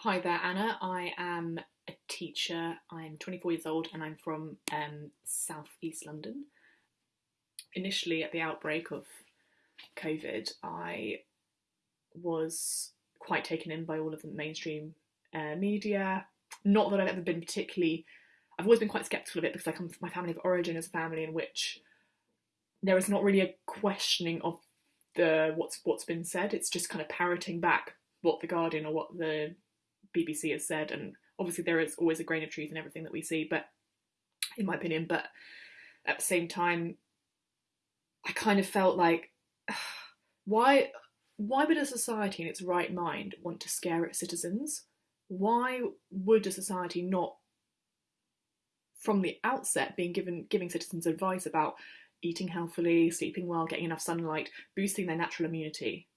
Hi there, Anna. I am a teacher. I'm 24 years old and I'm from um, South East London. Initially, at the outbreak of COVID, I was quite taken in by all of the mainstream uh, media. Not that I've ever been particularly, I've always been quite sceptical of it because I come from my family of origin as a family in which there is not really a questioning of the what's what's been said. It's just kind of parroting back what the Guardian or what the BBC has said, and obviously there is always a grain of truth in everything that we see, but in my opinion, but at the same time, I kind of felt like why why would a society in its right mind want to scare its citizens? Why would a society not from the outset being given giving citizens advice about eating healthily, sleeping well, getting enough sunlight, boosting their natural immunity?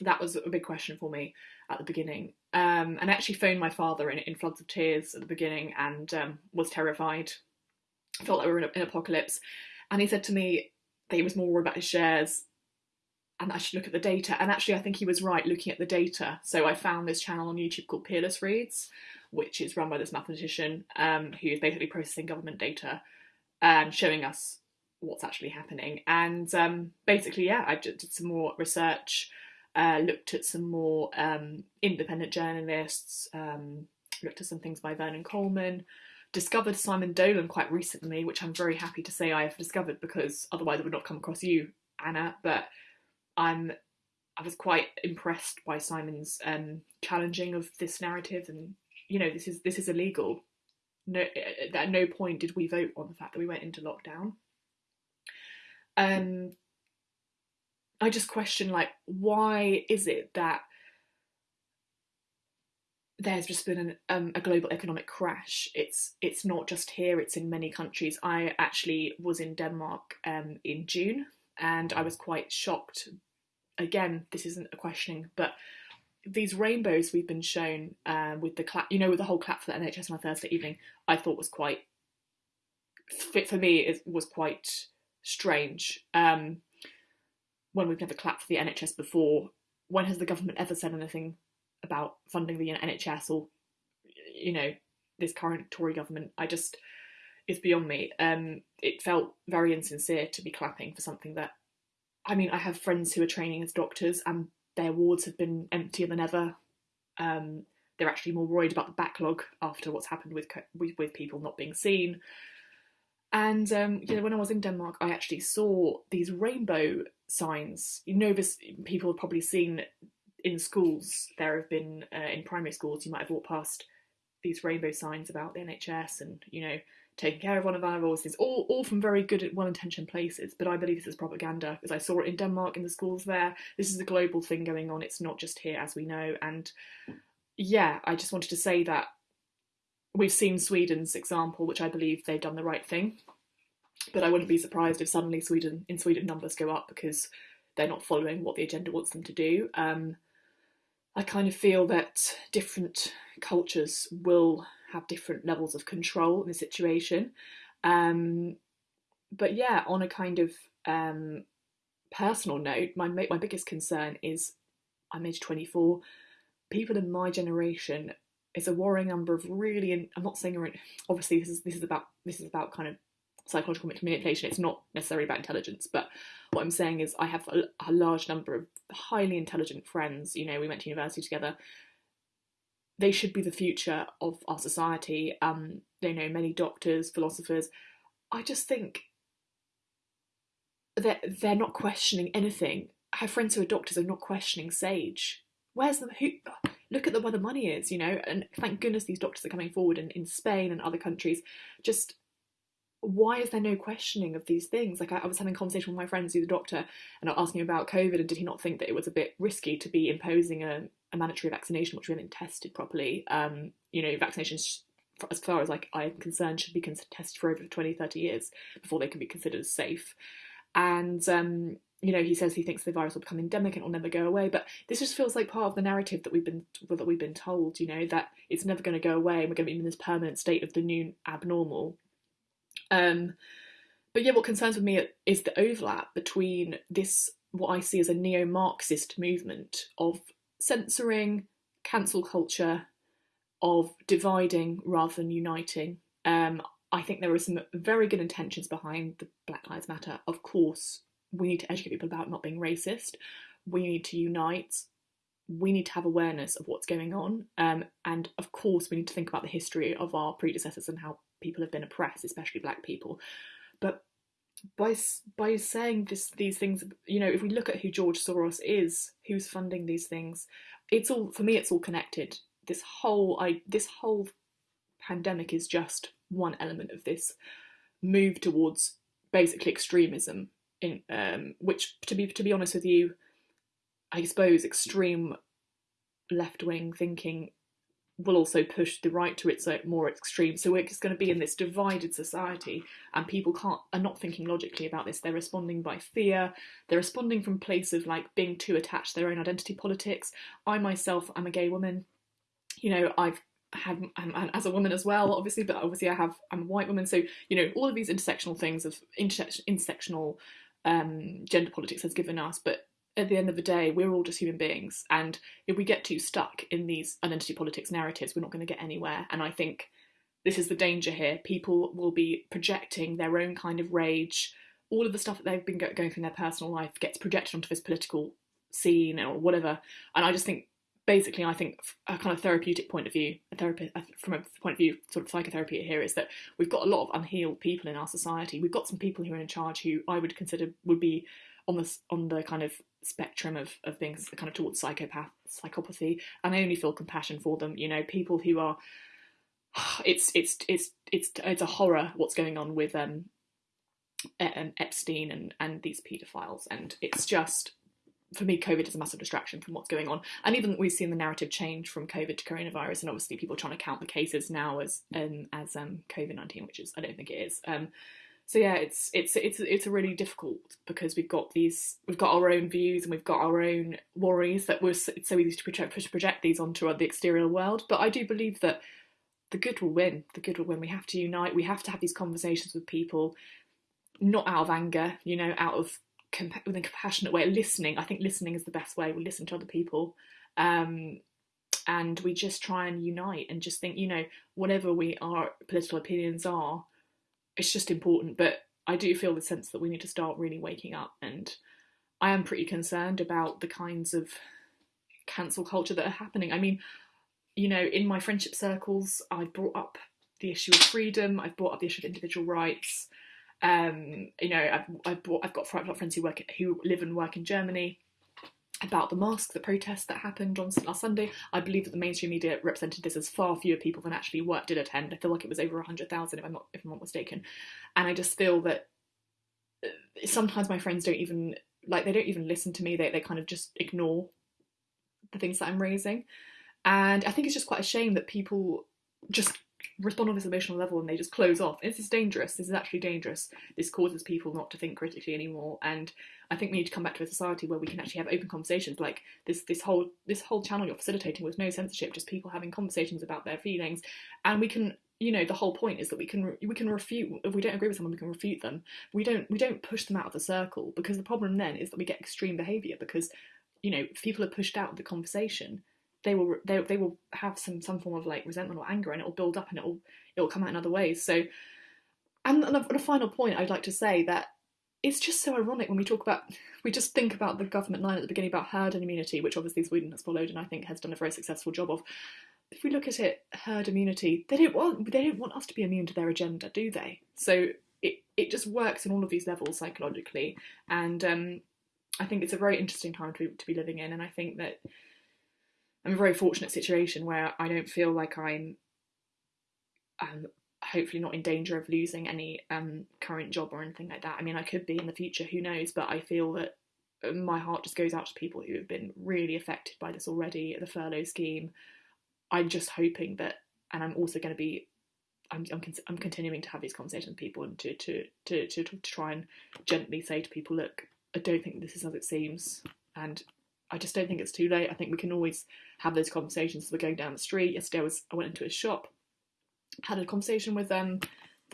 That was a big question for me at the beginning. Um, and I actually phoned my father in, in floods of tears at the beginning and um, was terrified. Felt like we were in an apocalypse. And he said to me that he was more worried about his shares and I should look at the data. And actually, I think he was right looking at the data. So I found this channel on YouTube called Peerless Reads, which is run by this mathematician um, who is basically processing government data and showing us what's actually happening. And um, basically, yeah, I did some more research uh, looked at some more um, independent journalists, um, looked at some things by Vernon Coleman, discovered Simon Dolan quite recently, which I'm very happy to say I have discovered because otherwise it would not come across you, Anna. But I'm I was quite impressed by Simon's um, challenging of this narrative, and you know this is this is illegal. No, at no point did we vote on the fact that we went into lockdown. Um, I just question like why is it that there's just been an, um, a global economic crash. It's it's not just here; it's in many countries. I actually was in Denmark um, in June, and I was quite shocked. Again, this isn't a questioning, but these rainbows we've been shown uh, with the clap, you know, with the whole clap for the NHS on a Thursday evening, I thought was quite fit for me. It was quite strange. Um, when we've never clapped for the NHS before, when has the government ever said anything about funding the NHS or, you know, this current Tory government? I just, it's beyond me. Um, it felt very insincere to be clapping for something that, I mean, I have friends who are training as doctors and their wards have been emptier than ever. Um, they're actually more worried about the backlog after what's happened with with, with people not being seen. And um, you know, when I was in Denmark, I actually saw these rainbow signs. You know, this people have probably seen in schools. There have been uh, in primary schools. You might have walked past these rainbow signs about the NHS and you know taking care of one of our voices, all all from very good, well-intentioned places. But I believe this is propaganda because I saw it in Denmark in the schools there. This is a global thing going on. It's not just here, as we know. And yeah, I just wanted to say that we've seen Sweden's example, which I believe they've done the right thing. But I wouldn't be surprised if suddenly Sweden in Sweden numbers go up because they're not following what the agenda wants them to do. Um, I kind of feel that different cultures will have different levels of control in the situation. Um, but yeah, on a kind of um, personal note, my my biggest concern is I'm age 24. People in my generation it's a worrying number of really. I'm not saying obviously this is this is about this is about kind of psychological manipulation. It's not necessarily about intelligence, but what I'm saying is I have a, a large number of highly intelligent friends. You know, we went to university together. They should be the future of our society. Um, you know, many doctors, philosophers. I just think that they're, they're not questioning anything. I have friends who are doctors are not questioning sage. Where's the who? Look at the, where the money is, you know, and thank goodness these doctors are coming forward in, in Spain and other countries. Just why is there no questioning of these things? Like I, I was having a conversation with my friends who's a doctor and I asking him about COVID and did he not think that it was a bit risky to be imposing a, a mandatory vaccination which we haven't tested properly? Um, you know, vaccinations as far as like I'm concerned should be tested for over 20, 30 years before they can be considered safe. And um, you know, he says he thinks the virus will become endemic and it will never go away. But this just feels like part of the narrative that we've been that we've been told. You know, that it's never going to go away. and We're going to be in this permanent state of the new abnormal. Um, but yeah, what concerns with me is the overlap between this what I see as a neo-Marxist movement of censoring, cancel culture, of dividing rather than uniting. Um, I think there are some very good intentions behind the Black Lives Matter. Of course, we need to educate people about not being racist. We need to unite. We need to have awareness of what's going on. Um, and of course, we need to think about the history of our predecessors and how people have been oppressed, especially black people. But by by saying these things, you know, if we look at who George Soros is, who's funding these things, it's all for me. It's all connected. This whole I this whole pandemic is just one element of this move towards basically extremism. In um, which, to be to be honest with you, I suppose extreme left wing thinking will also push the right to its more extreme. So we're just going to be in this divided society, and people can't are not thinking logically about this. They're responding by fear. They're responding from place of like being too attached to their own identity politics. I myself, I'm a gay woman. You know, I've had I'm, as a woman as well, obviously, but obviously I have I'm a white woman. So you know, all of these intersectional things of intersectional um, gender politics has given us, but at the end of the day, we're all just human beings. And if we get too stuck in these identity politics narratives, we're not going to get anywhere. And I think this is the danger here. People will be projecting their own kind of rage. All of the stuff that they've been going through in their personal life gets projected onto this political scene or whatever. And I just think, basically, I think a kind of therapeutic point of view, a therapist from a point of view, sort of psychotherapy here is that we've got a lot of unhealed people in our society. We've got some people who are in charge who I would consider would be on the on the kind of spectrum of, of being kind of towards psychopath psychopathy and I only feel compassion for them you know people who are it's it's it's it's it's a horror what's going on with um, um Epstein and and these paedophiles and it's just for me, COVID is a massive distraction from what's going on. And even we've seen the narrative change from COVID to coronavirus, and obviously people trying to count the cases now as um, as um, COVID nineteen, which is I don't think it is. Um, so yeah, it's it's it's it's a really difficult because we've got these we've got our own views and we've got our own worries that we're it's so easy to project to project these onto the exterior world. But I do believe that the good will win. The good will win. We have to unite. We have to have these conversations with people, not out of anger, you know, out of compa- with a compassionate way. Listening. I think listening is the best way. We listen to other people. Um, and we just try and unite and just think, you know, whatever we our political opinions are, it's just important. But I do feel the sense that we need to start really waking up, and I am pretty concerned about the kinds of cancel culture that are happening. I mean, you know, in my friendship circles, I've brought up the issue of freedom. I've brought up the issue of individual rights. Um, you know, I've I've, brought, I've got friends who work who live and work in Germany, about the mask, the protest that happened on last Sunday. I believe that the mainstream media represented this as far fewer people than actually what did attend. I feel like it was over hundred thousand, if I'm not if I'm not mistaken. And I just feel that uh, sometimes my friends don't even like they don't even listen to me. They they kind of just ignore the things that I'm raising. And I think it's just quite a shame that people just respond on this emotional level and they just close off. This is dangerous. This is actually dangerous. This causes people not to think critically anymore. And I think we need to come back to a society where we can actually have open conversations. Like this, this whole this whole channel you're facilitating with no censorship, just people having conversations about their feelings, and we can. You know, the whole point is that we can we can refute if we don't agree with someone, we can refute them. We don't we don't push them out of the circle because the problem then is that we get extreme behaviour because you know people are pushed out of the conversation they will they, they will have some some form of like resentment or anger and it will build up and it will it will come out in other ways. So and, and a, a final point i'd like to say that it's just so ironic when we talk about we just think about the government line at the beginning about herd immunity which obviously sweden has followed and i think has done a very successful job of. If we look at it herd immunity they don't want they don't want us to be immune to their agenda do they? So it, it just works on all of these levels psychologically and um, i think it's a very interesting time to, to be living in and i think that I'm a very fortunate situation where I don't feel like I'm um, hopefully not in danger of losing any um, current job or anything like that. I mean, I could be in the future, who knows? But I feel that my heart just goes out to people who have been really affected by this already, the furlough scheme. I'm just hoping that, and I'm also going to be, I'm, I'm, I'm continuing to have these conversations with people and to, to, to, to, to try and gently say to people, look, I don't think this is as it seems. And I just don't think it's too late. I think we can always have those conversations as we're going down the street. Yesterday I was I went into his shop, had a conversation with um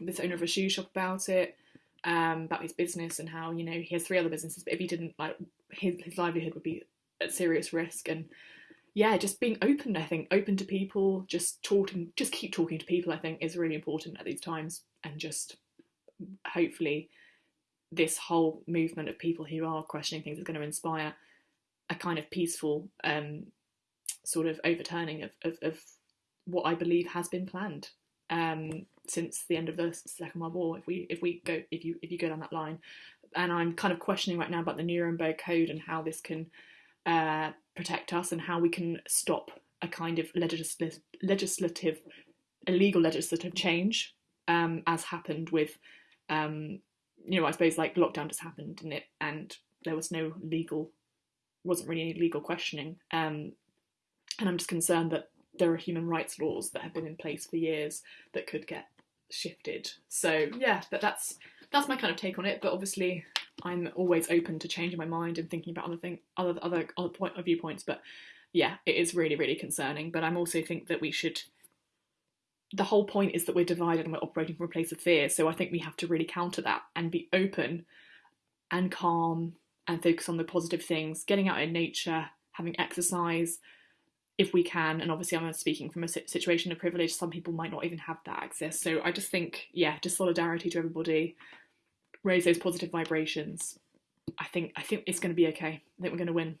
this owner of a shoe shop about it, um, about his business and how, you know, he has three other businesses, but if he didn't like his his livelihood would be at serious risk and yeah, just being open. I think open to people, just talking, just keep talking to people. I think is really important at these times, and just hopefully this whole movement of people who are questioning things is going to inspire a kind of peaceful um, sort of overturning of, of, of, what I believe has been planned um, since the end of the Second World War. If we if we go if you if you go down that line, and I'm kind of questioning right now about the Nuremberg Code and how this can uh, protect us and how we can stop a kind of legislative, legislative illegal legislative change, um, as happened with, um, you know, I suppose like lockdown just happened and it and there was no legal, wasn't really any legal questioning, um, and I'm just concerned that there are human rights laws that have been in place for years that could get shifted. So yeah, but that's that's my kind of take on it. But obviously, I'm always open to changing my mind and thinking about other thing, other other other point of viewpoints. But yeah, it is really really concerning. But I'm also think that we should. The whole point is that we're divided and we're operating from a place of fear. So I think we have to really counter that and be open and calm and focus on the positive things, getting out in nature, having exercise, if we can. And obviously, I'm speaking from a situation of privilege. Some people might not even have that access. So I just think, yeah, just solidarity to everybody, raise those positive vibrations. I think I think it's going to be okay. I think we're going to win.